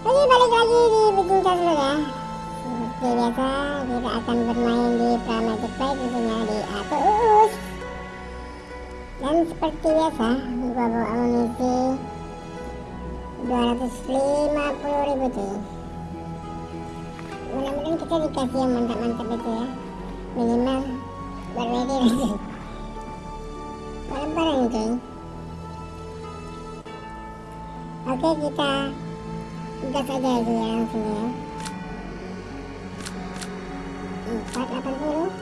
Jadi balik lagi di berjumpa semoga ya. Seperti biasa kita akan bermain di Pramatic Play tentunya di Atuus Dan seperti biasa gua bawa amunisi 250 ribu cuy. Mudah-mudahan kita dikasih yang mantap-mantap itu ya. Minimal berledi lagi. Barang-barang cuy. Oke kita Bukan saja je yang sini ya. eh. 480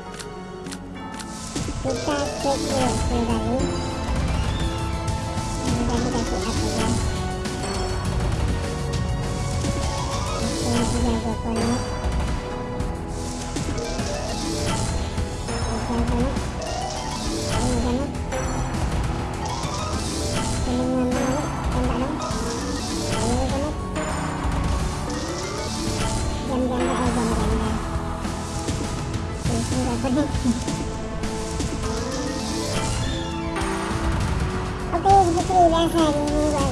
Kita cek dia sebentar ini Sekali lagi dah cek ya lah Sekali lagi lagi โอเคดีเได้แค่นี้ไว้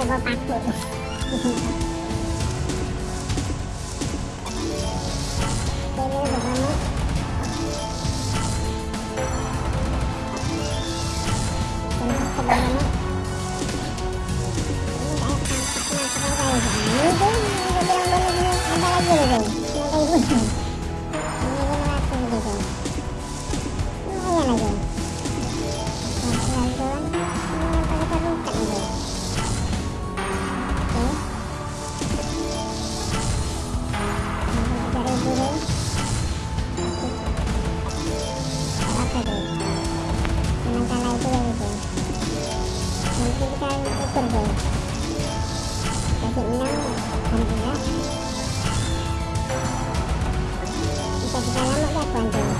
ada bapakku Thank you. Alhamdulillah bisa kita lama ya kawan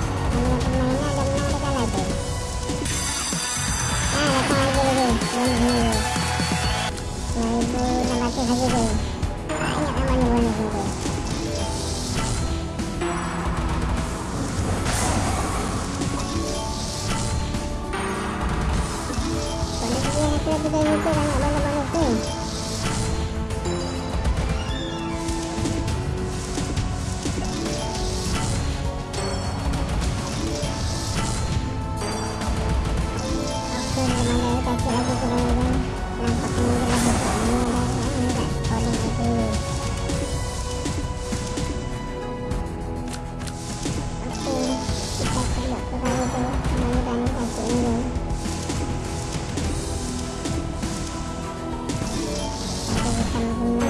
kita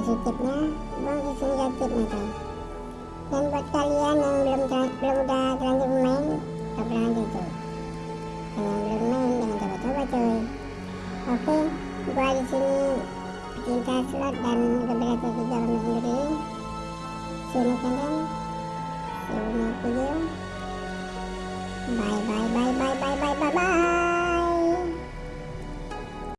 positifnya sisi negatifnya tuh dan buat kalian yang belum belum udah terlanjur main coba aja tuh dan yang belum main jangan coba-coba cuy oke gua di sini pecinta slot dan beberapa juga pemain sendiri sini kalian video. Bye bye bye bye bye bye bye bye.